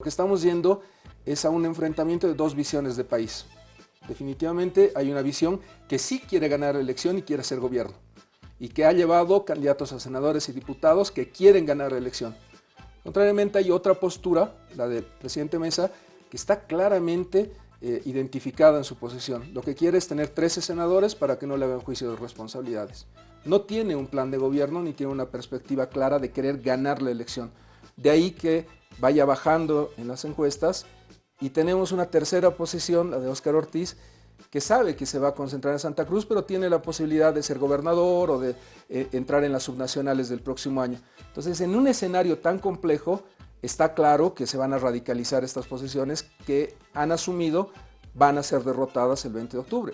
Lo que estamos yendo es a un enfrentamiento de dos visiones de país. Definitivamente hay una visión que sí quiere ganar la elección y quiere ser gobierno y que ha llevado candidatos a senadores y diputados que quieren ganar la elección. Contrariamente hay otra postura, la del presidente Mesa, que está claramente eh, identificada en su posición. Lo que quiere es tener 13 senadores para que no le hagan juicio de responsabilidades. No tiene un plan de gobierno ni tiene una perspectiva clara de querer ganar la elección. De ahí que vaya bajando en las encuestas y tenemos una tercera posición, la de Óscar Ortiz, que sabe que se va a concentrar en Santa Cruz, pero tiene la posibilidad de ser gobernador o de eh, entrar en las subnacionales del próximo año. Entonces, en un escenario tan complejo, está claro que se van a radicalizar estas posiciones que han asumido van a ser derrotadas el 20 de octubre.